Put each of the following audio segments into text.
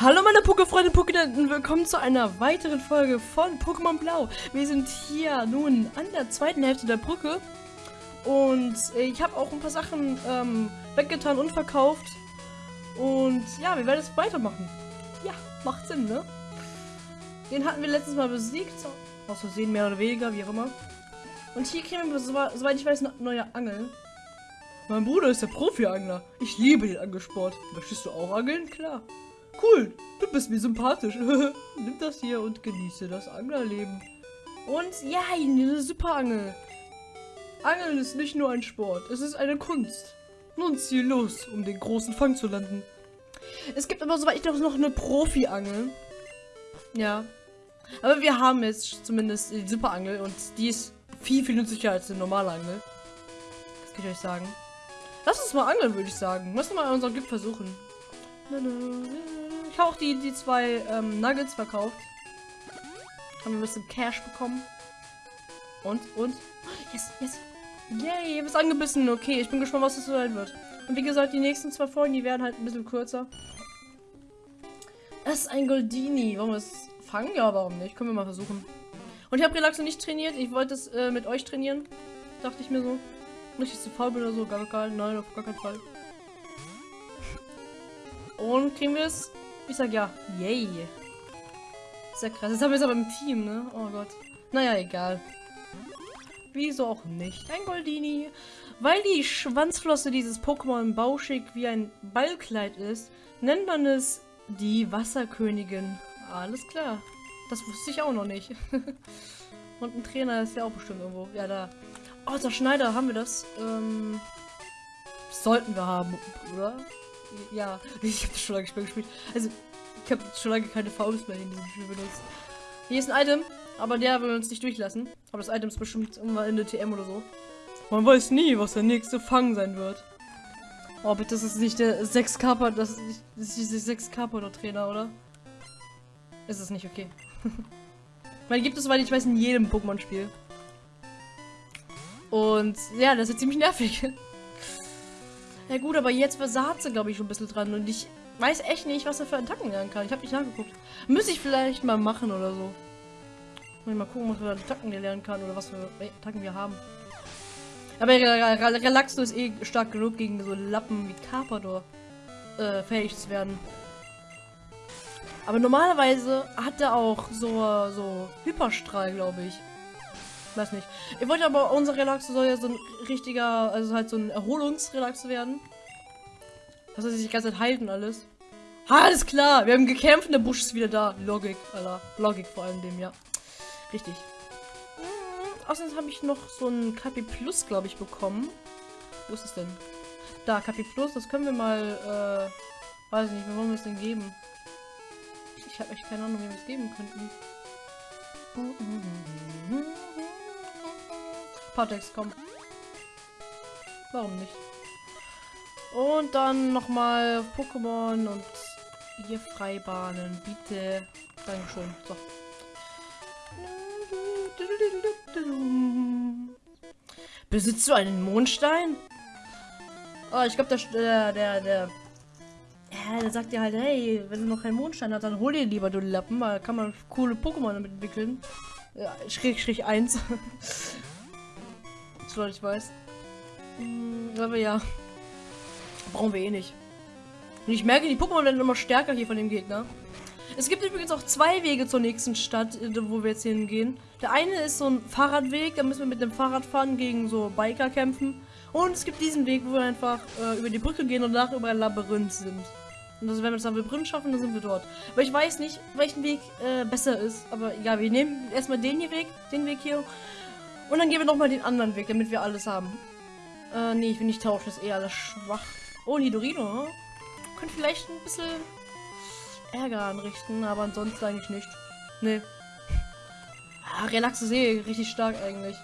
Hallo meine Pokéfreunde Pokédenten, willkommen zu einer weiteren Folge von Pokémon Blau. Wir sind hier nun an der zweiten Hälfte der Brücke und ich habe auch ein paar Sachen ähm, weggetan und verkauft und ja, wir werden es weitermachen. Ja, macht Sinn, ne? Den hatten wir letztes Mal besiegt, aus Versehen mehr oder weniger, wie auch immer. Und hier kriegen wir, soweit ich weiß, eine neue Angel. Mein Bruder ist der Profi-Angler. Ich liebe den Angelsport. Möchtest du auch angeln? Klar. Cool, du bist mir sympathisch. Nimm das hier und genieße das Anglerleben. Und ja, eine super Angel. Angeln ist nicht nur ein Sport, es ist eine Kunst. Nun zieh los, um den großen Fang zu landen. Es gibt aber, soweit ich glaube, noch eine Profi-Angel. Ja. Aber wir haben jetzt zumindest die Superangel und die ist viel, viel nützlicher als eine normale Angel. Das kann ich euch sagen. Lass uns mal angeln, würde ich sagen. Lass uns mal unseren Gift versuchen. Auch die, die zwei ähm, Nuggets verkauft. Haben ein bisschen Cash bekommen. Und, und. Yes, yes. Yay, ihr angebissen. Okay, ich bin gespannt, was das so sein wird. Und wie gesagt, die nächsten zwei Folgen, die werden halt ein bisschen kürzer. Das ist ein Goldini. Wollen wir es fangen? Ja, warum nicht? Können wir mal versuchen. Und ich habe Relaxo nicht trainiert. Ich wollte es äh, mit euch trainieren. Dachte ich mir so. Nicht, dass ich zu faul bin oder so. Gar, gar, nein, auf gar keinen Fall. Und kriegen wir es? Ich sag ja. Yay. Sehr krass. Jetzt haben wir es aber im Team, ne? Oh Gott. Naja, egal. Wieso auch nicht? Ein Goldini. Weil die Schwanzflosse dieses Pokémon bauschig wie ein Ballkleid ist, nennt man es die Wasserkönigin. Alles klar. Das wusste ich auch noch nicht. Und ein Trainer ist ja auch bestimmt irgendwo. Ja, da. Oh, der Schneider, haben wir das? Ähm, sollten wir haben, oder? Ja, ich habe schon lange gespielt. Also, ich habe schon lange keine Fouls mehr in diesem Spiel benutzt. Hier ist ein Item, aber der will uns nicht durchlassen. Aber das Item ist bestimmt irgendwann in der TM oder so. Man weiß nie, was der nächste Fang sein wird. Oh, bitte, das ist nicht der 6 Kappa, das ist nicht, das ist dieser 6 Kappa Trainer, oder? Ist es nicht okay. Man gibt es, weil ich weiß, in jedem Pokémon-Spiel. Und ja, das ist ziemlich nervig. Ja gut, aber jetzt war Satze, glaube ich, schon ein bisschen dran. Und ich weiß echt nicht, was er für Attacken lernen kann. Ich habe nicht nachgeguckt. Müsste ich vielleicht mal machen oder so. Mal gucken, was für Attacken der lernen kann oder was für Attacken wir haben. Aber Relaxo ist eh stark genug gegen so Lappen wie Carpador äh, fähig zu werden. Aber normalerweise hat er auch so, so Hyperstrahl, glaube ich. Weiß nicht. Ich wollte aber, unser Relaxo soll ja so ein richtiger, also halt so ein Erholungsrelaxo werden. Das heißt, sich die ganze Zeit heilt und alles. Ha, alles klar. Wir haben gekämpft und der Busch ist wieder da. Logik, Alter. Logik vor allem dem, ja. Richtig. Hm, außerdem habe ich noch so ein KP Plus, glaube ich, bekommen. Wo ist es denn? Da, KP Plus. Das können wir mal, äh, weiß nicht, wie wollen wir es denn geben? Ich habe echt keine Ahnung, wie wir es geben könnten. Patex, komm. Warum nicht? Und dann nochmal Pokémon und hier Freibahnen, bitte. Dankeschön. So. Besitzt du einen Mondstein? Oh, ich glaube, der, der, der, ja, der sagt dir halt, hey, wenn du noch keinen Mondstein hast, dann hol dir lieber, du Lappen, weil kann man coole Pokémon damit entwickeln. Ja, Schräg, Schräg 1. Soweit ich weiß. Hm, aber ja. Brauchen wir eh nicht. Und ich merke, die Pokémon werden immer stärker hier von dem Gegner. Es gibt übrigens auch zwei Wege zur nächsten Stadt, äh, wo wir jetzt hingehen. Der eine ist so ein Fahrradweg, da müssen wir mit dem Fahrrad fahren, gegen so Biker kämpfen. Und es gibt diesen Weg, wo wir einfach äh, über die Brücke gehen und danach über ein Labyrinth sind. Und also wenn wir das Labyrinth schaffen, dann sind wir dort. Aber ich weiß nicht, welchen Weg äh, besser ist. Aber egal, wir nehmen erstmal den hier Weg, den Weg hier. Und dann gehen wir nochmal den anderen Weg, damit wir alles haben. Äh, nee, ich will nicht tauschen, das ist eh alles schwach. Oh, Nidorino. Hm? Könnte vielleicht ein bisschen Ärger anrichten, aber ansonsten eigentlich nicht. Nee. Ah, Relax ist eh richtig stark eigentlich.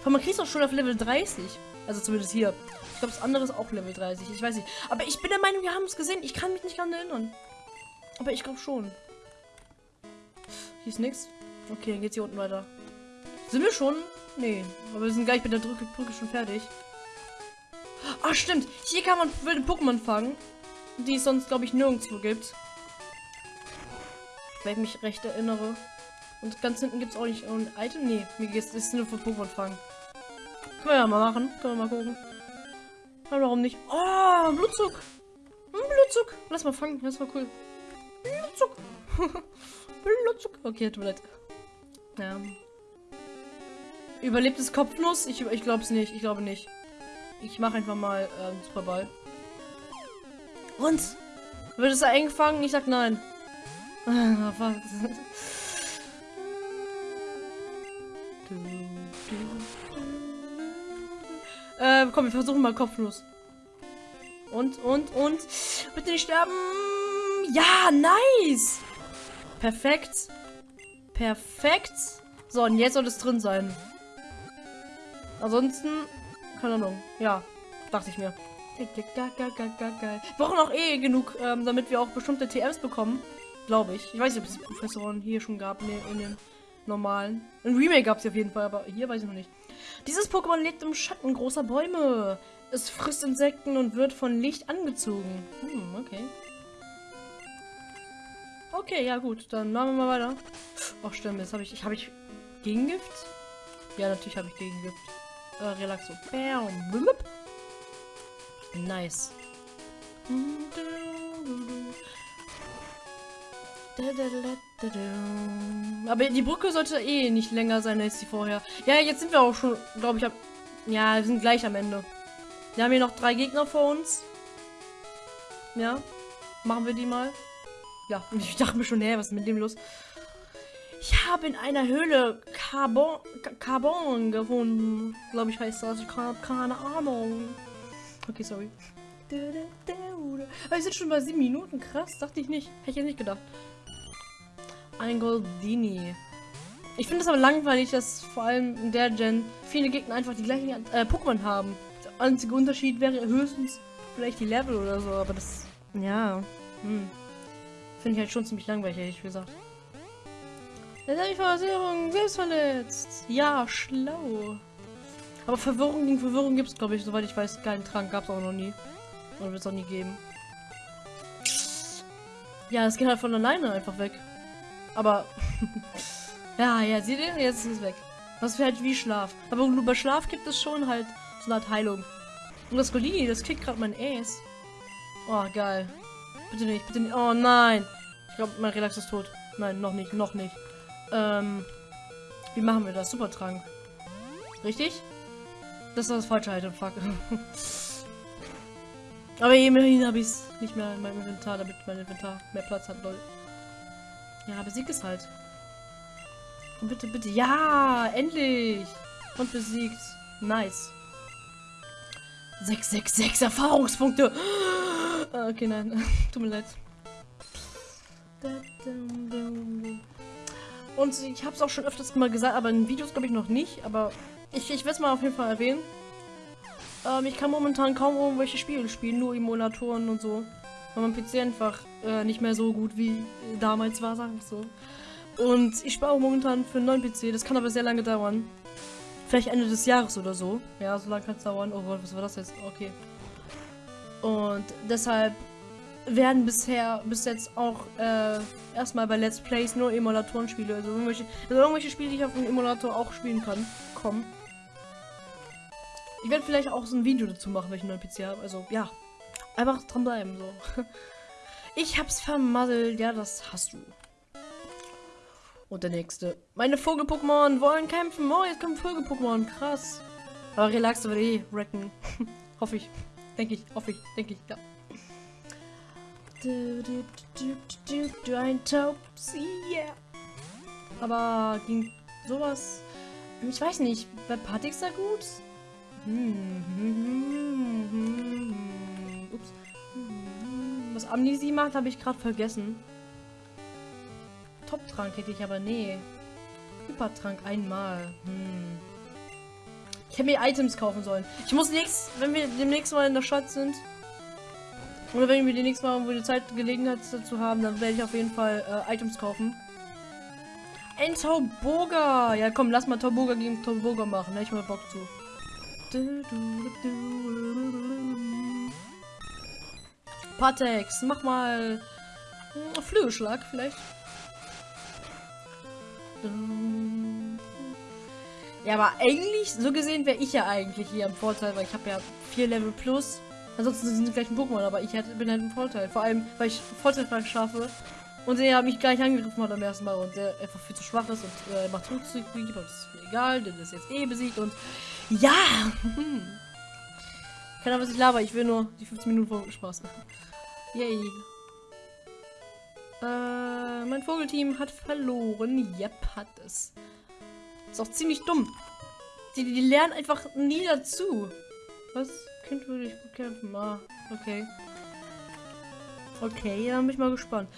Aber man kriegt auch schon auf Level 30. Also zumindest hier. Ich glaube, das andere ist auch Level 30. Ich weiß nicht. Aber ich bin der Meinung, wir haben es gesehen. Ich kann mich nicht daran erinnern. Aber ich glaube schon. Hier ist nichts. Okay, dann geht's hier unten weiter. Sind wir schon? Nee. Aber wir sind gleich mit der Brücke, schon fertig. Ah, stimmt. Hier kann man wilde Pokémon fangen. Die es sonst, glaube ich, nirgendwo gibt. Wenn ich mich recht erinnere. Und ganz hinten gibt es auch nicht ein Item. Nee, mir geht es nur für Pokémon fangen. Können wir ja mal machen. Können wir mal gucken. Aber warum nicht? Oh, Blutzug. Hm, Blutzug. Lass mal fangen. Das war cool. Blutzug. Blutzug. Okay, tut mir leid. Ja. Überlebt es kopflos? Ich, ich glaube es nicht. Ich glaube nicht. Ich mache einfach mal ähm, Superball. Und? Wird es eingefangen? Ich sag nein. Äh, komm, wir versuchen mal kopflos. Und, und, und. Bitte nicht sterben. Ja, nice. Perfekt. Perfekt. So, und jetzt soll es drin sein. Ansonsten, keine Ahnung. Ja, dachte ich mir. Wir brauchen auch eh genug, ähm, damit wir auch bestimmte TMs bekommen. Glaube ich. Ich weiß nicht, ob es Professoren hier schon gab in, in den normalen. Ein Remake gab es auf jeden Fall, aber hier weiß ich noch nicht. Dieses Pokémon lebt im Schatten großer Bäume. Es frisst Insekten und wird von Licht angezogen. Hm, okay. Okay, ja gut, dann machen wir mal weiter. Ach stimmt, jetzt habe ich, habe ich Gegengift? Ja, natürlich habe ich Gegengift. Äh, Relaxo. Bam. Blub. Nice. Aber die Brücke sollte eh nicht länger sein als die vorher. Ja, jetzt sind wir auch schon, glaube ich, ab ja, wir sind gleich am Ende. Wir haben hier noch drei Gegner vor uns. Ja, machen wir die mal. Ja, ich dachte mir schon, hä, was ist mit dem los? Ich habe in einer Höhle Carbon, Carbon gefunden. Glaube ich heißt das. Ich habe keine Ahnung. Okay, sorry. Wir sind schon bei sieben Minuten. Krass, dachte ich nicht. Hätte ich ja nicht gedacht. Ein Goldini. Ich finde es aber langweilig, dass vor allem in der Gen viele Gegner einfach die gleichen äh, Pokémon haben. Der einzige Unterschied wäre höchstens vielleicht die Level oder so, aber das, ja, hm. Finde ich halt schon ziemlich langweilig, ehrlich gesagt. Jetzt habe ich Verwirrung selbst verletzt. Ja, schlau. Aber Verwirrung gegen Verwirrung gibt es, glaube ich, soweit ich weiß, keinen Trank gab es auch noch nie. Oder wird es auch nie geben. Ja, es geht halt von alleine einfach weg. Aber, ja, ja, seht ihr? Jetzt ist es weg. Das wäre halt wie Schlaf. Aber nur bei Schlaf gibt es schon halt so eine Art Heilung. Und das Golini, das kickt gerade mein Ass. Oh, geil. Bitte nicht, bitte nicht. Oh nein. Ich glaube, mein Relax ist tot. Nein, noch nicht, noch nicht. Ähm, wie machen wir das? Supertrank. Richtig? Das ist das falsche Item, fuck. Aber immerhin habe ich es nicht mehr in meinem Inventar, damit mein Inventar mehr Platz hat, lol. Ja, besiegt es halt. Und bitte, bitte. Ja, endlich. Und besiegt. Nice. 666 Erfahrungspunkte. Okay, nein. Tut mir leid. Und ich habe es auch schon öfters mal gesagt, aber in Videos glaube ich noch nicht. Aber ich, ich werde es mal auf jeden Fall erwähnen. Ähm, ich kann momentan kaum irgendwelche Spiele spielen, nur Emulatoren und so. Weil mein PC einfach äh, nicht mehr so gut wie damals war, sagen wir so. Und ich spare momentan für einen neuen PC, das kann aber sehr lange dauern. Vielleicht Ende des Jahres oder so. Ja, so lange kann es dauern. Oh Gott, was war das jetzt? Okay. Und deshalb werden bisher bis jetzt auch äh, erstmal bei Let's Plays nur Emulatoren-Spiele, also irgendwelche, also irgendwelche Spiele, die ich auf dem Emulator auch spielen kann, kommen. Ich werde vielleicht auch so ein Video dazu machen, einen neuen PC habe. Also ja, einfach dranbleiben so. Ich hab's vermasselt, ja, das hast du. Und der nächste. Meine Vogel-Pokémon wollen kämpfen. Oh, jetzt kommen Vogel-Pokémon. Krass. Aber Relax wird eh wrecken. hoffe ich. Denke ich. Hoffe ich. Denke ich. Ja. Du, du, du, du, du, ein Taubsi, yeah. Aber ging sowas... Ich weiß nicht. Bei Patix da gut? Hm, hm, hm, Ups. Was Amnesie macht, habe ich gerade vergessen. Top-Trank hätte ich aber nee. Hypertrank einmal. Hm. Ich hätte mir Items kaufen sollen. Ich muss nächst, wenn wir demnächst mal in der Stadt sind, oder wenn wir die nächste Mal, die Zeit Gelegenheit dazu haben, dann werde ich auf jeden Fall äh, Items kaufen. Ein Tauboga! Ja komm, lass mal Tauboga gegen Tauboga machen, da ich mal Bock zu. Patex, mach mal Flügelschlag vielleicht. Ja, aber eigentlich, so gesehen wäre ich ja eigentlich hier im Vorteil, weil ich habe ja vier Level plus. Ansonsten sind sie gleich ein Pokémon, aber ich bin halt im Vorteil. Vor allem, weil ich Vorteil schaffe. Und der mich gleich angegriffen hat am ersten Mal und der einfach viel zu schwach ist und äh, macht Rückzug, aber das ist mir egal, denn ist jetzt eh besiegt und ja! Keine Ahnung, was ich laber, ich will nur die 15 Minuten vor Spaß machen. Yay. Äh, mein Vogelteam hat verloren. Yep, hat es. Ist auch ziemlich dumm. Die, die lernen einfach nie dazu. Was? Kind würde ich bekämpfen. Ah, okay. Okay, ja, bin ich mal gespannt.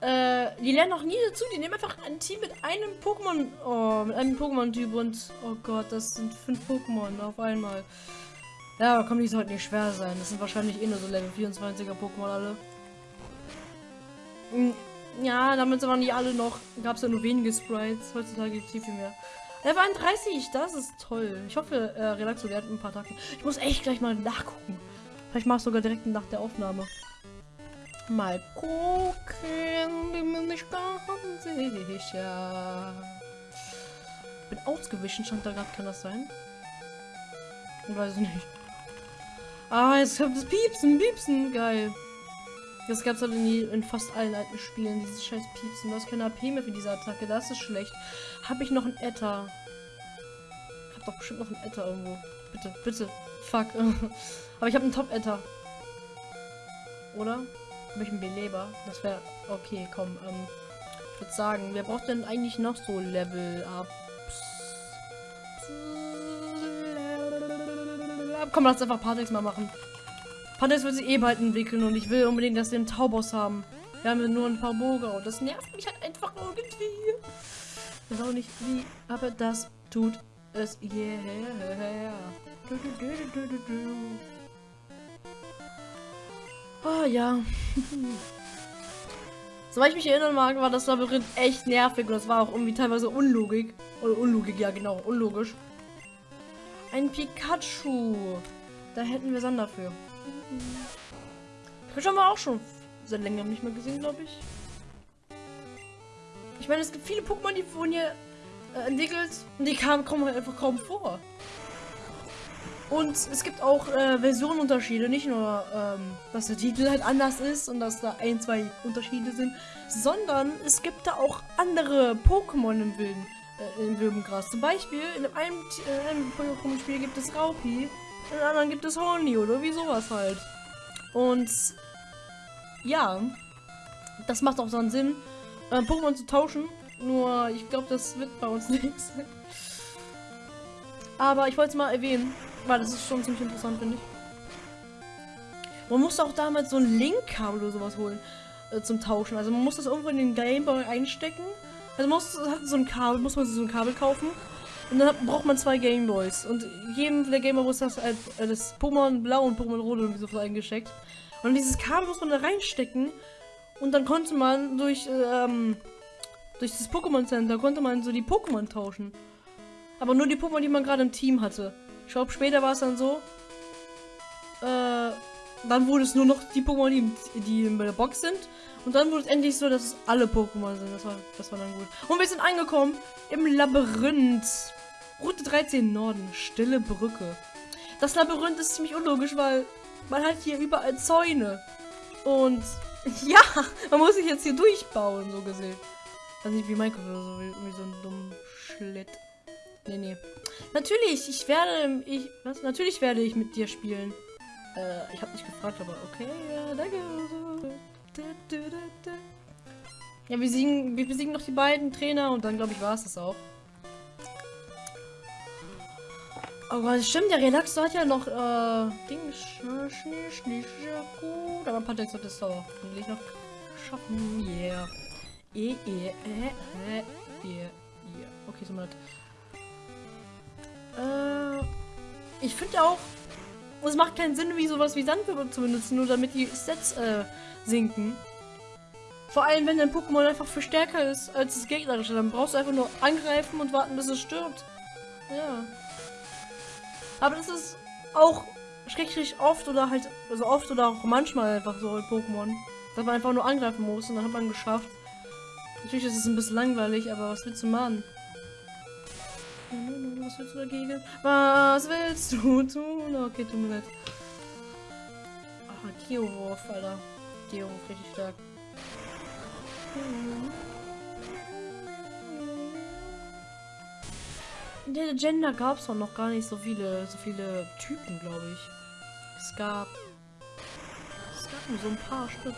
Äh, die lernen auch nie dazu. Die nehmen einfach ein Team mit einem Pokémon. Oh, mit einem Pokémon-Typ und. Oh Gott, das sind fünf Pokémon auf einmal. Ja, aber komm, die sollten nicht schwer sein. Das sind wahrscheinlich eh nur so Level 24er Pokémon alle. Hm, ja, damit sind aber nicht alle noch. Gab es ja nur wenige Sprites. Heutzutage gibt es viel mehr. Level 31, das ist toll. Ich hoffe, äh, Relaxo lernt ein paar Tage. Ich muss echt gleich mal nachgucken. Vielleicht mach ich sogar direkt nach der Aufnahme. Mal gucken, bin mir nicht ganz sicher. Bin ausgewichen, stand da gerade, kann das sein? Ich weiß nicht. Ah, jetzt kommt das Piepsen, Piepsen, geil. Das gab es halt in, die, in, fast allen alten Spielen, dieses scheiß Piepsen. Du hast keine AP mehr für diese Attacke, das ist schlecht. Habe ich noch ein Etta? Ich hab doch bestimmt noch ein Etta irgendwo. Bitte, bitte. Fuck. Aber ich habe einen Top-Etta. Oder? Habe ich einen Beleber? Das wäre... Okay, komm. Ähm, ich würde sagen, wer braucht denn eigentlich noch so Level-Ups? Komm, lass einfach Partix mal machen. Partix wird sich eh bald entwickeln und ich will unbedingt, dass wir einen Tauboss haben. Wir haben nur ein paar Boga und das nervt mich halt einfach irgendwie. Ich weiß auch nicht wie, aber das tut es. Yeah. Du, du, du, Oh ja. Soweit ich mich erinnern mag, war das Labyrinth echt nervig und das war auch irgendwie teilweise unlogik. Oder Unlogik, ja genau, unlogisch. Ein Pikachu. Da hätten wir Sander für. Pikachu haben wir auch schon seit längerem nicht mehr gesehen, glaube ich. Ich meine, es gibt viele Pokémon, die wurden hier äh, entwickelt und die kamen, kommen einfach kaum vor. Und es gibt auch äh, Versionenunterschiede, nicht nur, ähm, dass der Titel halt anders ist und dass da ein, zwei Unterschiede sind, sondern es gibt da auch andere Pokémon im Wilden, äh, im Wilden Zum Beispiel in einem, äh, einem Pokémon-Spiel gibt es Raupi, in anderen gibt es Horny oder wie sowas halt. Und ja, das macht auch so einen Sinn, äh, Pokémon zu tauschen. Nur ich glaube, das wird bei uns nichts. Aber ich wollte es mal erwähnen. Weil das ist schon ziemlich interessant, finde ich. Man musste auch damals so ein Link-Kabel oder sowas holen äh, zum Tauschen. Also man muss das irgendwo in den Gameboy einstecken. Also man muss hat so ein Kabel, muss man so ein Kabel kaufen. Und dann hat, braucht man zwei Gameboys. Und jedem der Gameboy ist das, äh, das Pokémon Blau und Pokémon Rot irgendwie so eingesteckt. Und dieses Kabel muss man da reinstecken. Und dann konnte man durch, ähm, durch das Pokémon Center konnte man so die Pokémon tauschen. Aber nur die Pokémon, die man gerade im Team hatte. Ich glaube, später war es dann so. Äh, dann wurde es nur noch die Pokémon, die, die in der Box sind. Und dann wurde es endlich so, dass es alle Pokémon sind. Das war, das war dann gut. Und wir sind angekommen im Labyrinth. Route 13 Norden. Stille Brücke. Das Labyrinth ist ziemlich unlogisch, weil man hat hier überall Zäune. Und ja, man muss sich jetzt hier durchbauen, so gesehen. Also nicht wie Minecraft oder so, wie, wie so ein dummer Schlitt. Nee, nee. Natürlich, ich werde. Ich. Was? Natürlich werde ich mit dir spielen. Äh, ich habe nicht gefragt, aber okay, ja, danke. Ja, wir besiegen, wir besiegen noch die beiden Trainer und dann glaube ich war es das auch. Gott, stimmt, der Relax hat ja noch äh, Ding, gut, aber Pantex hat es auch hoffentlich noch schaffen. Yeah. E, e, e, e, e. Okay, so mal. Äh, ich finde auch, es macht keinen Sinn, wie sowas wie Sandwürmer zu benutzen, nur damit die Sets äh, sinken. Vor allem, wenn dein Pokémon einfach viel stärker ist als das gegnerische, dann brauchst du einfach nur angreifen und warten, bis es stirbt. Ja. Aber das ist auch schrecklich oft oder halt, also oft oder auch manchmal einfach so in Pokémon, dass man einfach nur angreifen muss und dann hat man geschafft. Natürlich ist es ein bisschen langweilig, aber was willst du machen? Was willst du dagegen? Was willst du tun? Okay, tut mir leid. Ach, Geowurf, Alter. Geowurf, richtig stark. In der Agenda gab es noch gar nicht so viele, so viele Typen, glaube ich. Es gab, es gab nur so ein paar Stück.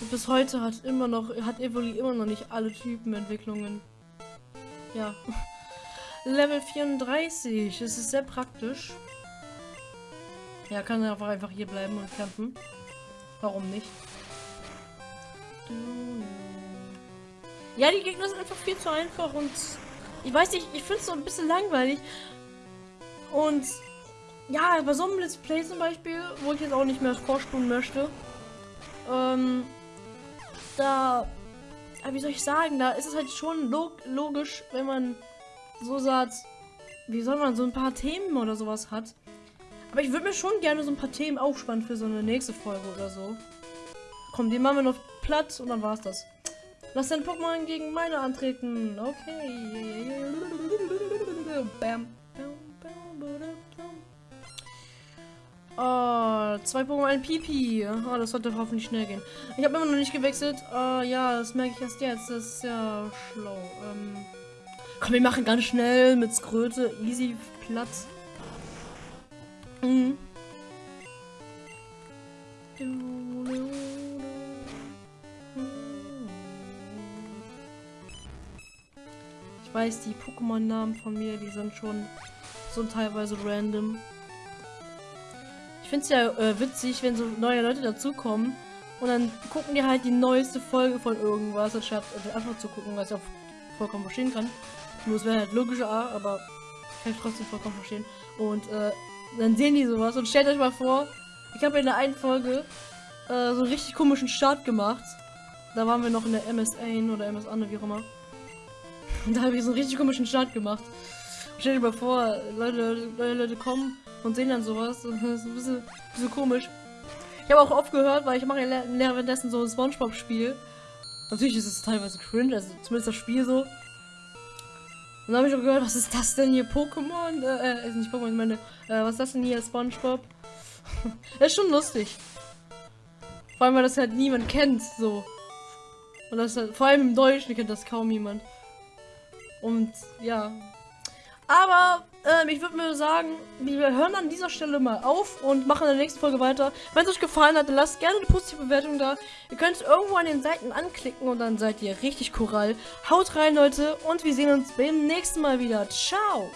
Und bis heute hat immer noch, hat Evoli immer noch nicht alle Typenentwicklungen. Ja. Level 34. Das ist sehr praktisch. Ja, kann einfach einfach hier bleiben und kämpfen. Warum nicht? Ja, die Gegner sind einfach viel zu einfach und ich weiß nicht, ich finde es so ein bisschen langweilig. Und ja, bei so einem Let's Play zum Beispiel, wo ich jetzt auch nicht mehr vorspulen möchte, ähm, da, wie soll ich sagen, da ist es halt schon log logisch, wenn man so sagt, wie soll man so ein paar Themen oder sowas hat. Aber ich würde mir schon gerne so ein paar Themen aufspannen für so eine nächste Folge oder so. Komm, die machen wir noch platt und dann war's das. Lass dein Pokémon gegen meine antreten. Okay. Bam. Oh, zwei Pokémon, ein Pipi. Oh, das sollte hoffentlich schnell gehen. Ich habe immer noch nicht gewechselt. Oh, ja, das merke ich erst jetzt. Das ist ja schlau. Ähm, komm, wir machen ganz schnell mit Skröte. Easy Platz. Mhm. Ich weiß, die Pokémon-Namen von mir, die sind schon so teilweise random finde es ja äh, witzig, wenn so neue Leute dazukommen und dann gucken die halt die neueste Folge von irgendwas, anstatt einfach zu gucken, was ich auch vollkommen verstehen kann. Nur es wäre halt logischer, aber kann ich trotzdem vollkommen verstehen. Und äh, dann sehen die sowas und stellt euch mal vor, ich habe in der einen Folge äh, so einen richtig komischen Start gemacht. Da waren wir noch in der MS1 oder MS Anne, wie auch immer. Und da habe ich so einen richtig komischen Start gemacht. Stell dir mal vor, Leute, Leute, Leute kommen und sehen dann sowas. Und das ist ein bisschen, ein bisschen komisch. Ich habe auch aufgehört, weil ich mache ja währenddessen so ein Spongebob-Spiel. Natürlich ist es teilweise cringe, also zumindest das Spiel so. Und dann habe ich auch gehört, was ist das denn hier? Pokémon? Äh, äh, nicht Pokémon, ich meine, äh, was ist das denn hier? Spongebob? ist schon lustig. Vor allem, weil das halt niemand kennt, so. Und das halt, vor allem im Deutschen kennt das kaum jemand. Und ja, aber ähm, ich würde mir sagen, wir hören an dieser Stelle mal auf und machen in der nächsten Folge weiter. Wenn es euch gefallen hat, dann lasst gerne eine positive Bewertung da. Ihr könnt irgendwo an den Seiten anklicken und dann seid ihr richtig Korall. Haut rein, Leute, und wir sehen uns beim nächsten Mal wieder. Ciao!